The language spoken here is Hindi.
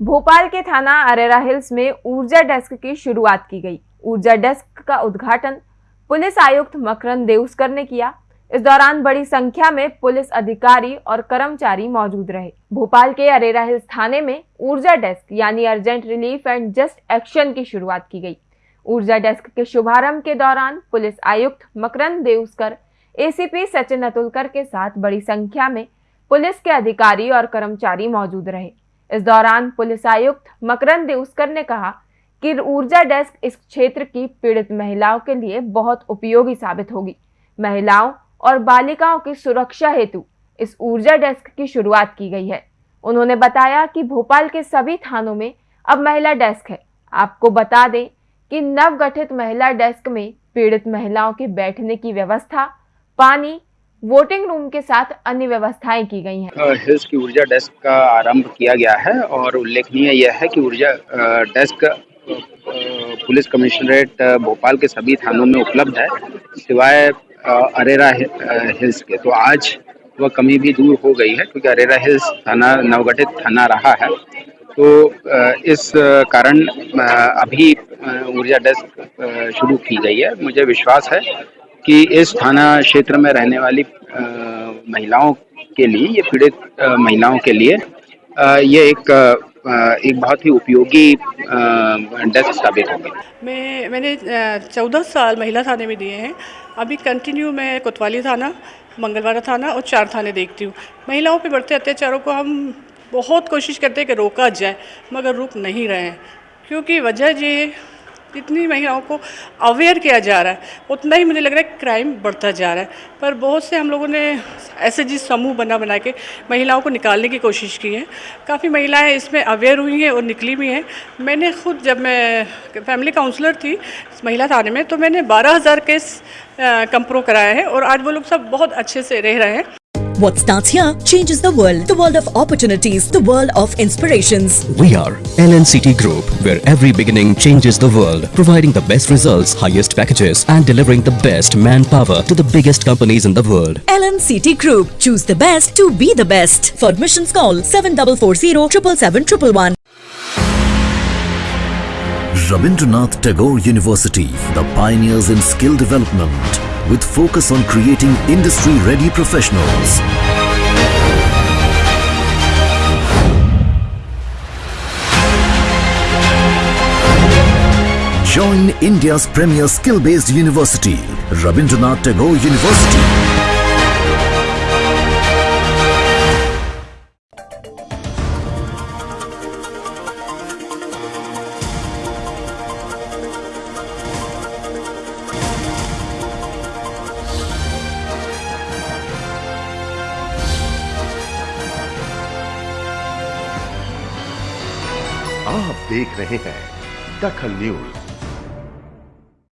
भोपाल के थाना अरेरा हिल्स में ऊर्जा डेस्क की शुरुआत की गई। ऊर्जा डेस्क का उद्घाटन पुलिस आयुक्त मकरन देउस्कर ने किया। इस दौरान बड़ी संख्या में पुलिस अधिकारी और कर्मचारी मौजूद रहे। भोपाल के अरेरा हिल्स थाने में ऊर्जा डेस्क यानी urgent relief and just action की शुरुआत की गई। ऊर्जा डेस्क के शुभारंभ के दौरान पुलिस आयुक्त मकरन देउस्कर एसीपी सचिन अतुलकर के साथ बड़ी संख्या में पुलिस के अधिकारी और कर्मचारी मौजूद रहे। इस दौरान पुलिस आयुक्त मकरन देउस्कर ने कहा कि ऊर्जा डेस्क इस क्षेत्र की पीड़ित महिलाओं के लिए बहुत उपयोगी साबित होगी। महिलाओं और बालिकाओं की सुरक्षा हेतु इस ऊर्जा डेस्क की शुरुआत की गई है। उन्होंने बताया कि भोपाल के सभी थानों में अब महिला डेस्क है। आपको बता दें कि नवगठित महिला डेस्क में पीड़ित महिलाओं के बैठने की व्यवस्था, पानी वोटिंग रूम के साथ अन्य व्यवस्थाएँ की गई हैं। हिल्स की ऊर्जा डेस्क का आरंभ किया गया है और उल्लेखनीय यह है कि ऊर्जा डेस्क पुलिस कमिश्नरेट भोपाल के सभी थानों में उपलब्ध है, सिवाय अरेरा हिल्स के। तो आज वह कमी भी दूर हो गई है क्योंकि अरेरा हिल्स थाना, नवगठित थाना रहा है। तो इस कारण अभी ऊर्जा डेस्क शुरू की गई है। मुझे विश्वास है कि इस थाना क्षेत्र में रहने वाली महिलाओं के लिए, ये पीड़ित महिलाओं के लिए ये एक एक बहुत ही उपयोगी डेस्क साबित होगी। मैं, मैंने चौदह साल महिला थाने में दिए हैं। अभी कंटिन्यू मैं कोतवाली थाना मंगलवारा थाना और चार थाने देखती हूँ। महिलाओं पे बढ़ते अत्याचारों को हम बहुत कोशिश करते हैं कि रोका जाए, मगर रुक नहीं रहे हैं। क्योंकि वजह ये जितनी महिलाओं को अवेयर किया जा रहा है, उतना ही मुझे लग रहा है क्राइम बढ़ता जा रहा है। पर बहुत से हम लोगों ने ऐसे जिस समूह बना बना के महिलाओं को निकालने की कोशिश की है। काफ़ी महिलाएँ इसमें अवेयर हुई हैं और निकली भी हैं। मैंने खुद जब मैं फैमिली काउंसलर थी महिला थाने में तो मैंने बारह हज़ार केस कंप्रो कराया है और आज वो लोग सब बहुत अच्छे से रह रहे हैं। What starts here changes the world. The world of opportunities. The world of inspirations. We are LNCT Group, where every beginning changes the world. Providing the best results, highest packages and delivering the best manpower to the biggest companies in the world. LNCT Group. Choose the best to be the best. For admissions call 7440 777 Rabindranath Tagore University, the pioneers in skill development with focus on creating industry-ready professionals. Join India's premier skill-based university, Rabindranath Tagore University. आप देख रहे हैं दखल न्यूज़।